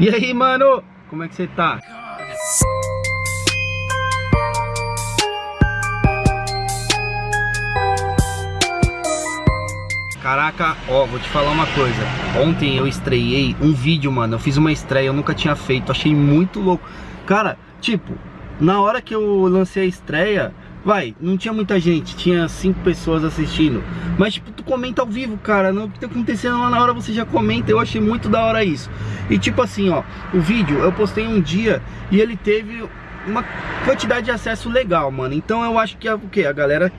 E aí, mano? Como é que você tá? Caraca, ó, vou te falar uma coisa Ontem eu estreiei um vídeo, mano Eu fiz uma estreia, eu nunca tinha feito Achei muito louco Cara, tipo, na hora que eu lancei a estreia Vai, não tinha muita gente, tinha cinco pessoas assistindo. Mas tipo, tu comenta ao vivo, cara Não, O que tá acontecendo lá na hora você já comenta Eu achei muito da hora isso. E tipo assim, ó, o vídeo eu postei um dia E ele teve uma quantidade de acesso legal, mano. Então eu acho que é o que? A galera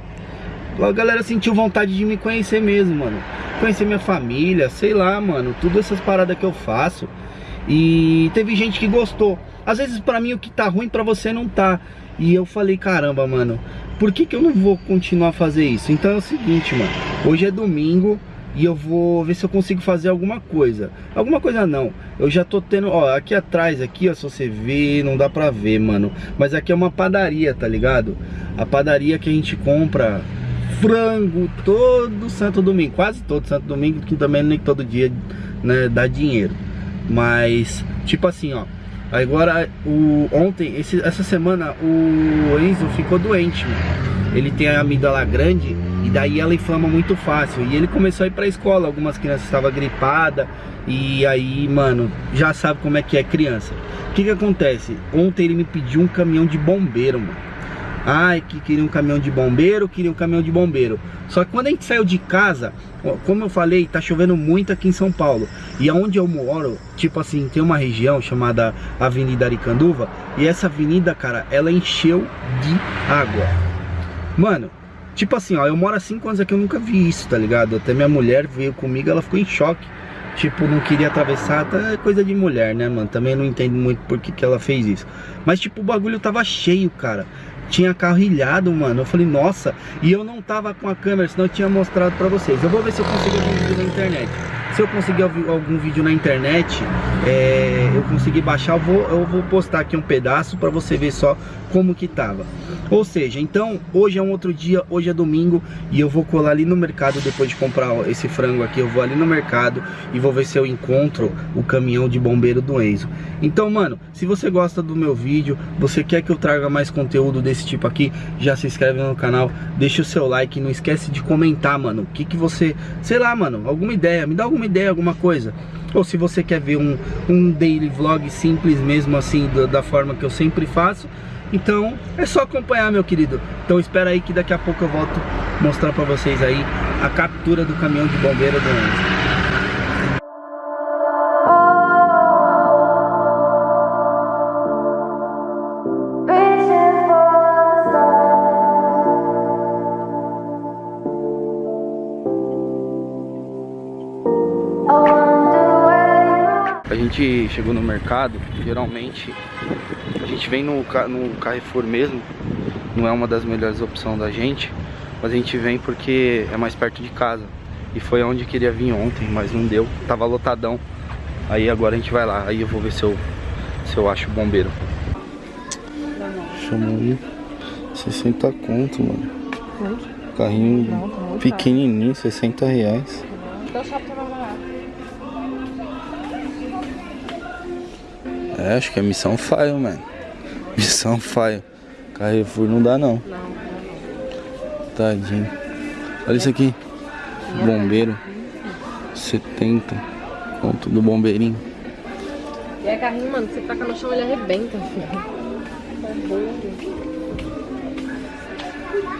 a galera sentiu vontade de me conhecer mesmo, mano. Conhecer minha família, sei lá, mano Tudo essas paradas que eu faço. E teve gente que gostou Às vezes pra mim o que tá ruim pra você não tá E eu falei, caramba, mano Por que que eu não vou continuar a fazer isso? Então é o seguinte, mano Hoje é domingo e eu vou ver se eu consigo fazer alguma coisa Alguma coisa não Eu já tô tendo, ó, aqui atrás, aqui, ó Se você ver, não dá pra ver, mano Mas aqui é uma padaria, tá ligado? A padaria que a gente compra frango todo santo domingo, quase todo santo domingo, que também nem todo dia né, dá dinheiro. Mas, tipo assim, ó, agora, o, ontem, esse, essa semana, o Enzo ficou doente, mano. Ele tem a amígdala grande e daí ela inflama muito fácil. E ele começou a ir pra escola, algumas crianças estavam gripadas e aí, mano, já sabe como é que é criança. O que que acontece? Ontem ele me pediu um caminhão de bombeiro, mano. Ai, que queria um caminhão de bombeiro, queria um caminhão de bombeiro. Só que quando a gente saiu de casa, como eu falei, tá chovendo muito aqui em São Paulo. E aonde eu moro, tipo assim, tem uma região chamada Avenida Aricanduva. E essa avenida, cara, ela encheu de água. Mano, tipo assim, ó, eu moro há 5 anos aqui, eu nunca vi isso, tá ligado? Até minha mulher veio comigo, ela ficou em choque. Tipo, não queria atravessar, tá coisa de mulher, né, mano? Também não entendo muito por que, que ela fez isso. Mas, tipo, o bagulho tava cheio, cara tinha carro ilhado, mano. Eu falei, nossa, e eu não tava com a câmera, senão eu tinha mostrado pra vocês. Eu vou ver se eu consigo vídeo na internet. Se eu conseguir algum vídeo na internet, é, eu conseguir baixar, eu vou, eu vou postar aqui um pedaço pra você ver só como que tava. Ou seja, então, hoje é um outro dia, hoje é domingo e eu vou colar ali no mercado depois de comprar esse frango aqui. Eu vou ali no mercado e vou ver se eu encontro o caminhão de bombeiro do Enzo. Então, mano, se você gosta do meu vídeo, você quer que eu traga mais conteúdo desse tipo aqui, já se inscreve no canal, deixa o seu like, não esquece de comentar, mano, o que que você, sei lá, mano, alguma ideia, me dá alguma ideia, alguma coisa. Ou se você quer ver um, um daily vlog simples mesmo assim, da, da forma que eu sempre faço, então é só acompanhar meu querido Então espera aí que daqui a pouco eu volto mostrar pra vocês aí a captura do caminhão de bombeiro do Enzo gente chegou no mercado, geralmente a gente vem no, no Carrefour mesmo, não é uma das melhores opções da gente, mas a gente vem porque é mais perto de casa. E foi onde queria vir ontem, mas não deu, tava lotadão. Aí agora a gente vai lá, aí eu vou ver se eu, se eu acho o bombeiro. Chamou aí 60 conto, mano. Carrinho pequenininho, 60 reais. Então É, acho que é missão faio, mano. Missão faio. Carrefour não dá não. Não. Tadinho. Olha isso aqui. Bombeiro. 70. Ponto do bombeirinho. E é carrinho, mano, você taca no chão ele arrebenta, filho.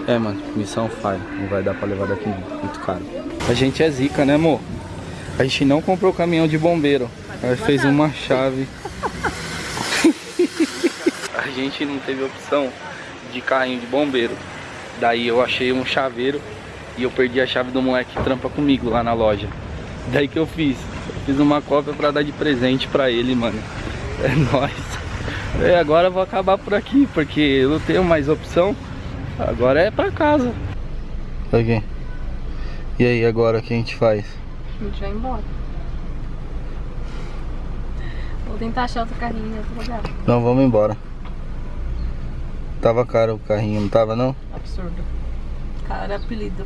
É, mano, missão faio. Não vai dar pra levar daqui muito caro. A gente é zica, né, amor? A gente não comprou caminhão de bombeiro. Ela fez uma chave a gente não teve opção de carrinho de bombeiro. Daí eu achei um chaveiro e eu perdi a chave do moleque que trampa comigo lá na loja. Daí que eu fiz. Eu fiz uma cópia pra dar de presente pra ele, mano. É nóis. É, agora eu vou acabar por aqui, porque eu não tenho mais opção. Agora é pra casa. Ok. E aí, agora o que a gente faz? A gente vai embora. Vou tentar achar outro carrinho em outro lugar. Não, vamos embora. Tava caro o carrinho, não tava não? Absurdo. Cara, apelido.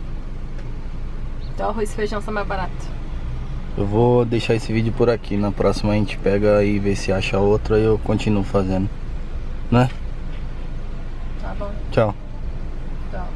Então arroz e feijão são mais barato. Eu vou deixar esse vídeo por aqui. Na próxima a gente pega e vê se acha outra e eu continuo fazendo. Né? Tá bom. Tchau. Tchau. Tchau.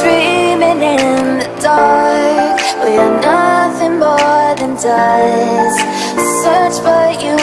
Dreaming in the dark. We are nothing more than dust. Search, but you